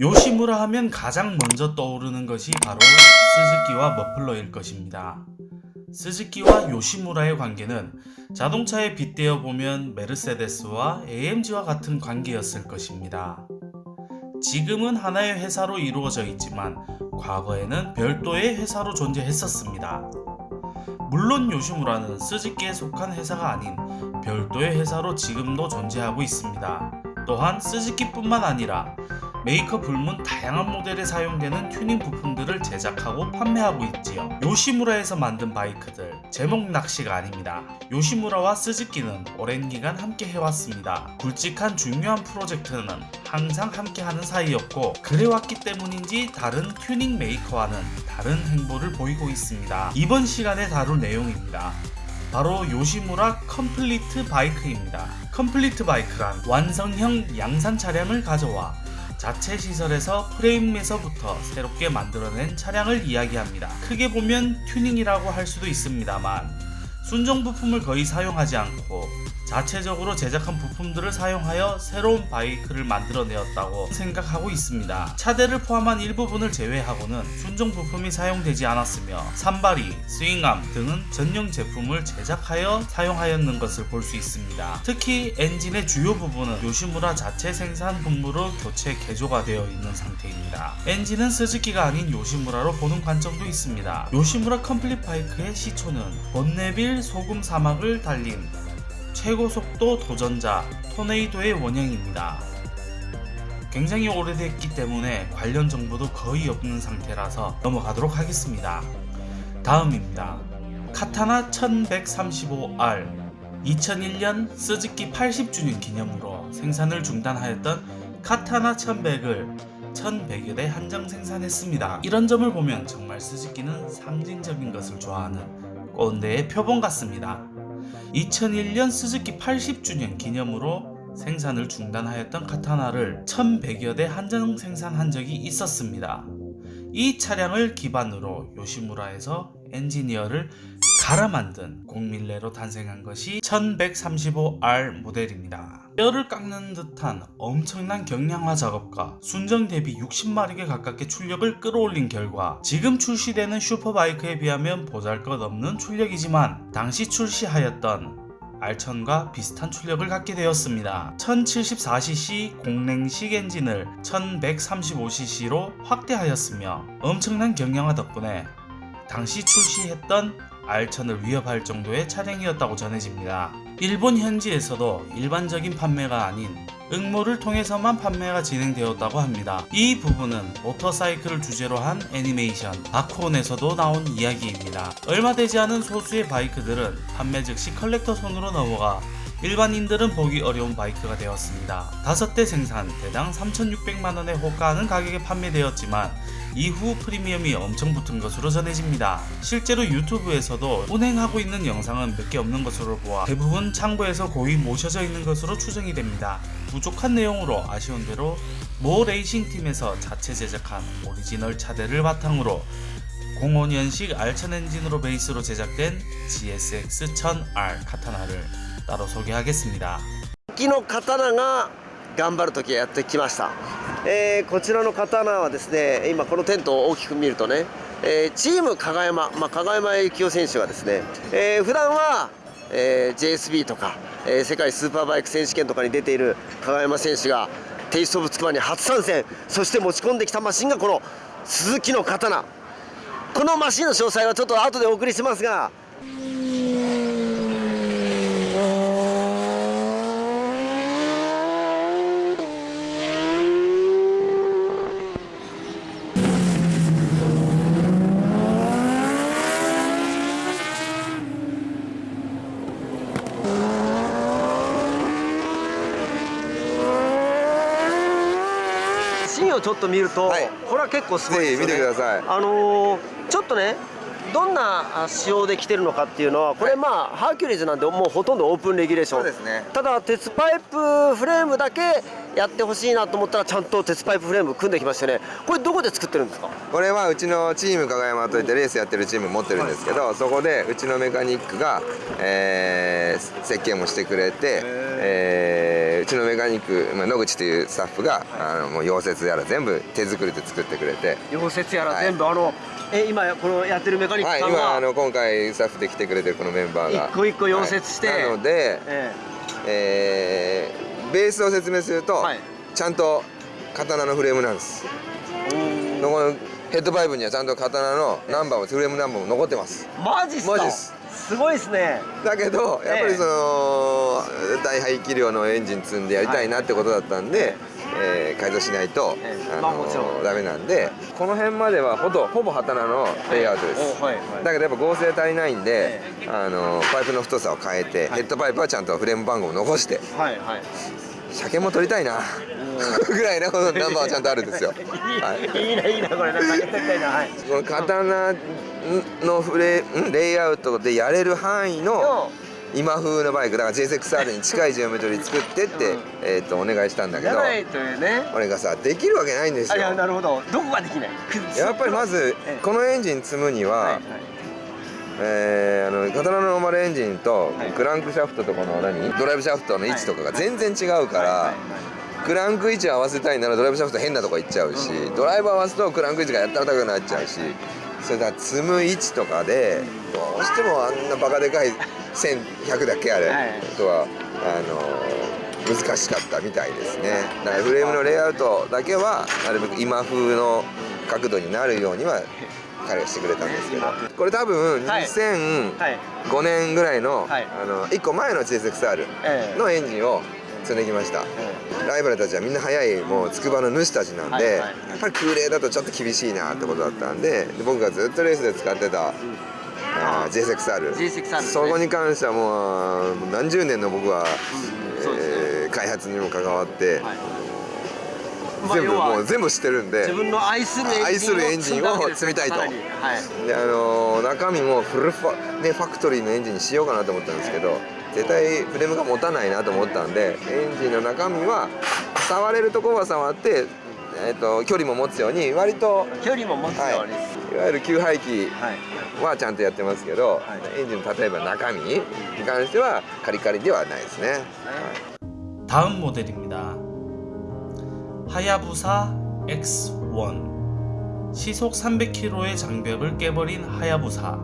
요시무라 하면 가장 먼저 떠오르는 것이 바로 스즈키와 머플러일 것입니다. 스즈키와 요시무라의 관계는 자동차에 빗대어 보면 메르세데스와 AMG와 같은 관계였을 것입니다. 지금은 하나의 회사로 이루어져 있지만 과거에는 별도의 회사로 존재했었습니다. 물론 요시무라는 스즈키에 속한 회사가 아닌 별도의 회사로 지금도 존재하고 있습니다. 또한 스즈키뿐만 아니라 메이커 불문 다양한 모델에 사용되는 튜닝 부품들을 제작하고 판매하고 있지요. 요시무라에서 만든 바이크들 제목 낚시가 아닙니다. 요시무라와 스즈키는 오랜 기간 함께 해왔습니다. 굵직한 중요한 프로젝트는 항상 함께하는 사이였고 그래왔기 때문인지 다른 튜닝 메이커와는 다른 행보를 보이고 있습니다. 이번 시간에 다룰 내용입니다. 바로 요시무라 complete 바이크입니다. complete 바이크란 완성형 양산 차량을 가져와 자체 시설에서 프레임에서부터 새롭게 만들어낸 차량을 이야기합니다. 크게 보면 튜닝이라고 할 수도 있습니다만 순정 부품을 거의 사용하지 않고 자체적으로 제작한 부품들을 사용하여 새로운 바이크를 만들어내었다고 생각하고 있습니다. 차대를 포함한 일부분을 제외하고는 순정 부품이 사용되지 않았으며 삼바리, swing arm 등은 전용 제품을 제작하여 사용하였는 것을 볼 수 있습니다. 특히 엔진의 주요 부분은 요시무라 자체 생산 부품으로 교체 개조가 되어 있는 상태입니다. 엔진은 스즈키가 아닌 요시무라로 보는 관점도 있습니다. 요시무라 complete 바이크의 시초는 번네빌 소금 사막을 달린 최고 속도 도전자 토네이도의 원형입니다. 굉장히 오래됐기 때문에 관련 정보도 거의 없는 상태라서 넘어가도록 하겠습니다. 다음입니다. 카타나 1135R 2001년 스즈키 80주년 기념으로 생산을 중단하였던 카타나 1100을 1100여 대 한정 생산했습니다. 이런 점을 보면 정말 스즈키는 상징적인 것을 좋아하는 꼰대의 표본 같습니다. 2001년 스즈키 80주년 기념으로 생산을 중단하였던 카타나를 1100여 대 한정 생산한 적이 있었습니다. 이 차량을 기반으로 요시무라에서 엔지니어를 갈아 만든 공밀레로 탄생한 것이 1135R 모델입니다. 뼈를 깎는 듯한 엄청난 경량화 작업과 순정 대비 60마력에 가깝게 출력을 끌어올린 결과 지금 출시되는 슈퍼바이크에 비하면 보잘것없는 출력이지만 당시 출시하였던 R1000과 비슷한 출력을 갖게 되었습니다. 1074cc 공랭식 엔진을 1135cc로 확대하였으며 엄청난 경량화 덕분에 당시 출시했던 R1000을 위협할 정도의 차량이었다고 전해집니다. 일본 현지에서도 일반적인 판매가 아닌 응모를 통해서만 판매가 진행되었다고 합니다. 이 부분은 모터사이클을 주제로 한 애니메이션 바쿠온에서도 나온 이야기입니다. 얼마 되지 않은 소수의 바이크들은 판매 즉시 컬렉터 손으로 넘어가 일반인들은 보기 어려운 바이크가 되었습니다. 5대 생산 대당 3,600만원에 호가하는 가격에 판매되었지만 이후 프리미엄이 엄청 붙은 것으로 전해집니다. 실제로 유튜브에서도 운행하고 있는 영상은 몇 개 없는 것으로 보아 대부분 창고에서 고이 모셔져 있는 것으로 추정이 됩니다. 부족한 내용으로 아쉬운 대로 모 레이싱팀에서 자체 제작한 오리지널 차대를 바탕으로 05년식 R1000 엔진으로 베이스로 제작된 GSX-1000R 카타나를 따로 소개하겠습니다. 木の刀が頑張る時やってきました、 えーこちらの刀はですね今このテントを大きく見るとね、えーチーム加賀山、まあ、加賀山幸雄選手がですね、えー普段は、えー JSB とか、えー世界スーパーバイク選手権とかに出ている加賀山選手がテイストオブつくばに初参戦そして持ち込んできたマシンがこの鈴木の刀。このマシンの詳細はちょっと後でお送りしますがちょっと見ると、はい。これは結構すごいですよね。てください。あのーちょっとねどんなあ仕様で来てるのかっていうのはこれまあ、ハーキュリーズなんでもうほとんどオープンレギュレーション。そうですね。ただ鉄パイプフレームだけやってほしいなと思ったらちゃんと鉄パイプフレーム組んできましてね。これどこで作ってるんですか？これはうちのチーム加賀山といってレースやってるチーム持ってるんですけどそこでうちのメカニックが、えー設計もしてくれて、えー。ーうちのメカニック、まあ、野口というスタッフが、あのもう溶接やら全部手作りで作ってくれて。溶接やら全部、あのえ今このやってるメカニッはいクさんは、今あの今回スタッフで来てくれてるこのメンバーが。一個一個溶接して。はい。なので、ええ。ーベースを説明すると、はい。ちゃんと刀のフレームなんです。えこのヘッドパイプにはちゃんと刀のナンバーもフレームナンバーも残ってます。マジっすか？マジっすすごいっすね。だけどやっぱりその、大排気量のエンジン積んでやりたいなってことだったんで、えー改造しないと、ええ。あまあもちろん。のダメなんでこの辺まではほぼほぼ刀のレイアウトです、おはいはい。だけどやっぱ合成足りないんで、え。あのパイプの太さを変えて、はい。ヘッドパイプはちゃんとフレーム番号を残してはいはい車検も取りたいな。ぐらいなこのナンバーはちゃんとあるんですよ、はい、いいないいなこれなんかやってみたいなはい。この刀のフレん？レイアウトでやれる範囲の今風のバイク。だから JSXR に近いジオメトリー作ってって、うん。えー、とお願いしたんだけどじゃないというね。俺がさできるわけないんですあよいやなるほど。どこができない？やっぱりまずええ。このエンジン積むには、はいはいえーあの刀のノーマルエンジンとはい。クランクシャフトとこの何？ドライブシャフトの位置とかが全然違うから、クランク位置合わせたいならドライブシャフト変なとこ行っちゃうし、ドライブ合わすとクランク位置がやったら高くなっちゃうしそれから積む位置とかでどうしてもあんなバカでかい1100だっけあれ、はい。とはあの難しかったみたいですね。だからフレームのレイアウトだけはなるべく今風の角度になるようには彼がしてくれたんですけど。これ多分はい。2005はい。年ぐらいの,、はい。あの1個前のえのエンジンを積んできました、ライバルたちはみんな速いもう筑波の主たちなんで、やっぱり空冷だとちょっと厳しいなってことだったんでで僕がずっとレースで使ってた、あー JSXR, ね。そこに関してはもう何十年の僕は、うん。えー開発にも関わって、はい。まあ全部要はもう全部知ってるんで自分の愛する愛するエンジンを積みたいとさらにはいであのー中身もフルファ,、ね、ファクトリーのエンジンにしようかなと思ったんですけど絶対フレームが持たないなと思ったんでエンジンの中身は触れるところは触って、えー、と距離も持つように割と、距離も持つようにはい、いわゆる給排気はいはちゃんとやってますけど、はいエンジンの例えば中身に関してはカリカリではないですね。はい 다음 모델입니다. 하야부사 X1 시속 300km의 장벽을 깨버린 하야부사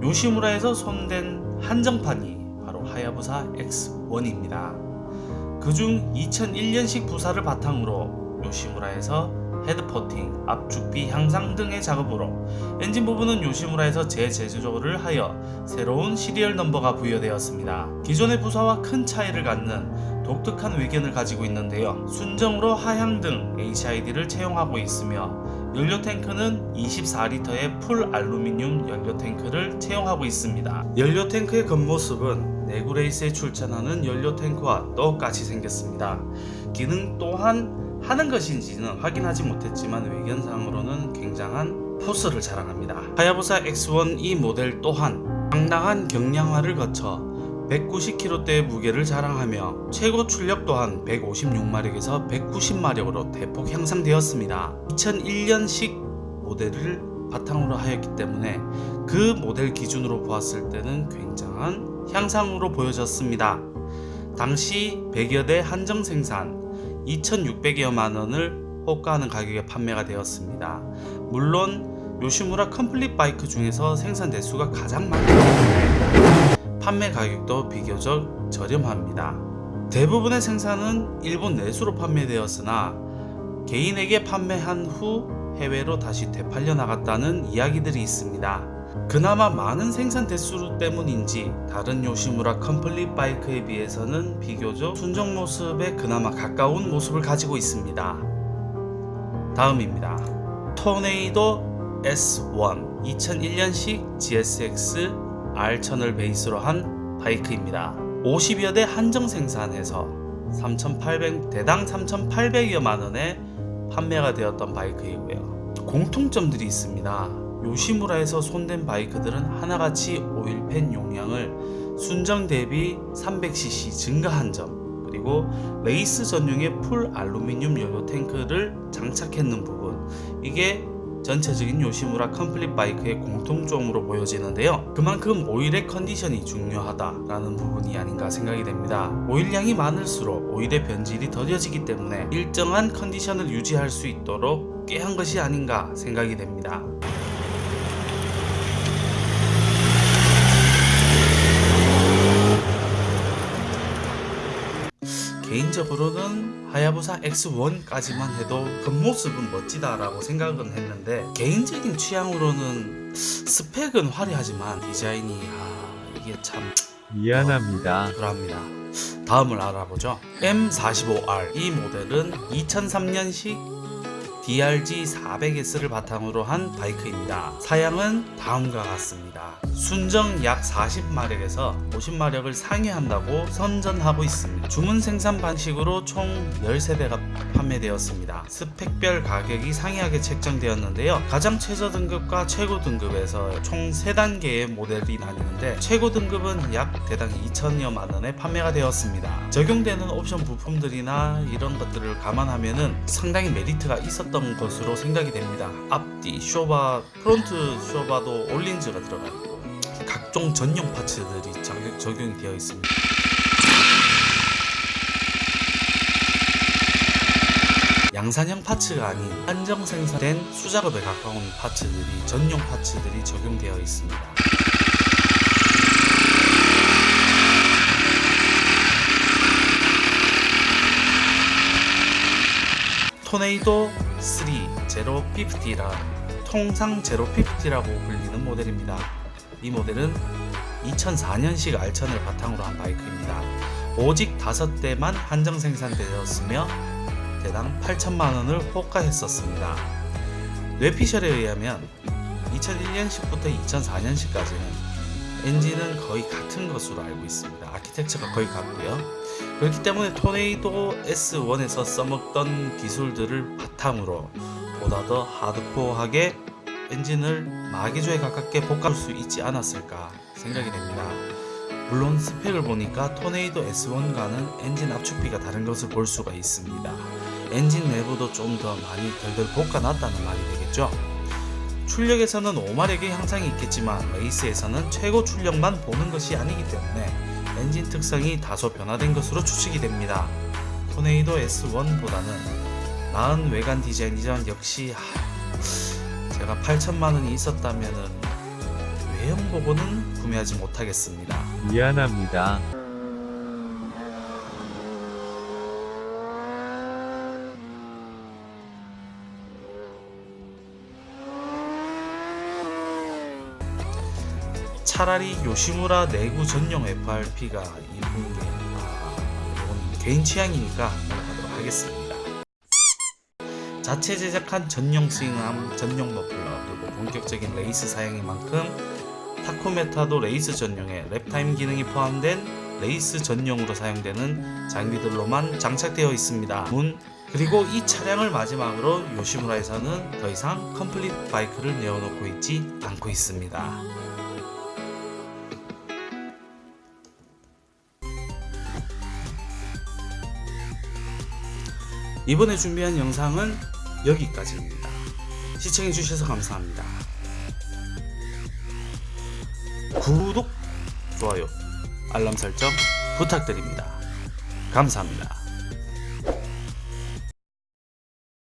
요시무라에서 손댄 한정판이 바로 하야부사 X1입니다. 그중 2001년식 부사를 바탕으로 요시무라에서 헤드퍼팅, 앞축비 향상 등의 작업으로 엔진 부분은 요시무라에서 재제조를 하여 새로운 serial number가 부여되었습니다. 기존의 부사와 큰 차이를 갖는 독특한 외견을 가지고 있는데요. 순정으로 하향 등 HID를 채용하고 있으며 연료 탱크는 24리터의 full 알루미늄 연료 탱크를 채용하고 있습니다. 연료 탱크의 겉모습은 내구레이스에 출전하는 연료 탱크와 똑같이 생겼습니다. 기능 또한 하는 것인지는 확인하지 못했지만 외견상으로는 굉장한 force를 자랑합니다. 하야부사 X1 이 모델 또한 상당한 경량화를 거쳐 190kg대의 무게를 자랑하며 최고 출력 또한 156마력에서 190마력으로 대폭 향상되었습니다. 2001년식 모델을 바탕으로 하였기 때문에 그 모델 기준으로 보았을 때는 굉장한 향상으로 보여졌습니다. 당시 100여 대 한정 생산 2,600여만 원을 호가하는 가격에 판매가 되었습니다. 물론 요시무라 complete 바이크 중에서 생산 대수가 가장 많기 때문에 판매 가격도 비교적 저렴합니다. 대부분의 생산은 일본 내수로 판매되었으나 개인에게 판매한 후 해외로 다시 되팔려 나갔다는 이야기들이 있습니다. 그나마 많은 생산 대수 때문인지 다른 요시무라 complete 바이크에 비해서는 비교적 순정 모습에 그나마 가까운 모습을 가지고 있습니다. 다음입니다. 토네이도 S1 2001년식 GSX R1000을 베이스로 한 바이크입니다. 50여 대 한정 생산해서 3,800 대당 3,800여 만 원에 판매가 되었던 바이크이고요. 공통점들이 있습니다. 요시무라에서 손댄 바이크들은 하나같이 오일팬 용량을 순정 대비 300cc 증가한 점 그리고 레이스 전용의 full 알루미늄 연료 탱크를 장착했는 부분 이게 전체적인 요시무라 complete 바이크의 공통점으로 보여지는데요. 그만큼 오일의 컨디션이 중요하다라는 부분이 아닌가 생각이 됩니다. 오일량이 많을수록 오일의 변질이 더뎌지기 때문에 일정한 컨디션을 유지할 수 있도록 꾀한 것이 아닌가 생각이 됩니다. 개인적으로는 하야부사 X1까지만 해도 겉모습은 멋지다 라고 생각은 했는데 개인적인 취향으로는 스펙은 화려하지만 디자인이 아 이게 참 미안합니다. 그럽니다. 다음을 알아보죠. M45R 이 모델은 2003년식 DRG 400S를 바탕으로 한 바이크입니다. 사양은 다음과 같습니다. 순정 약 40마력에서 50마력을 상회한다고 선전하고 있습니다. 주문 생산 방식으로 총 10세대가 판매되었습니다. 스펙별 가격이 상이하게 책정되었는데요. 가장 최저 등급과 최고 등급에서 총 3단계의 모델이 나뉘는데 최고 등급은 약 대당 2천여만 원에 판매가 되었습니다. 적용되는 옵션 부품들이나 이런 것들을 감안하면은 상당히 메리트가 있었 던 것으로 생각이 됩니다. 앞뒤 쇼바, front 쇼바도 올린즈가 들어가 있고 각종 전용 parts들이 적- 적용이 되어 있습니다. 양산형 파츠가 아닌 한정 생산된 수작업에 가까운 파츠들이 전용 파츠들이 적용되어 있습니다. 토네이도 3 제로50라 통상 제로50라고 불리는 모델입니다. 이 모델은 2004년식 알천을 바탕으로 한 바이크입니다. 오직 5대만 한정 생산되었으며 대당 8천만 원을 호가했었습니다. 뇌피셜에 의하면 2001년식부터 2004년식까지는 엔진은 거의 같은 것으로 알고 있습니다. 아키텍처가 거의 같고요. 그렇기 때문에 토네이도 S1에서 써먹던 기술들을 바탕으로 보다 더 하드코어하게 엔진을 마개조에 가깝게 볶아줄 수 있지 않았을까 생각이 됩니다. 물론 스펙을 보니까 토네이도 S1과는 엔진 압축비가 다른 것을 볼 수가 있습니다. 엔진 내부도 좀 더 많이 달달 볶아놨다는 말이 되겠죠. 출력에서는 5마력의 향상이 있겠지만 레이스에서는 최고 출력만 보는 것이 아니기 때문에 엔진 특성이 다소 변화된 것으로 추측이 됩니다. 토네이도 S1보다는 나은 외관 디자인이지만 역시 하, 제가 8천만원이 있었다면 외형 보고는 구매하지 못하겠습니다. 미안합니다. 차라리 요시무라 내구 전용 FRP가 이쁜 게 아, 이건 개인 취향이니까 넘어가도록 하겠습니다. 자체 제작한 전용 swing arm, 전용 머플러 그리고 본격적인 레이스 사양인 만큼 타코메타도 레이스 전용에 lap time 기능이 포함된 레이스 전용으로 사용되는 장비들로만 장착되어 있습니다. 문 그리고 이 차량을 마지막으로 요시무라에서는 더 이상 complete 바이크를 내어놓고 있지 않고 있습니다. 이번에 준비한 영상은 여기까지입니다. 시청해주셔서 감사합니다. 구독, 좋아요, 알람 설정 부탁드립니다. 감사합니다.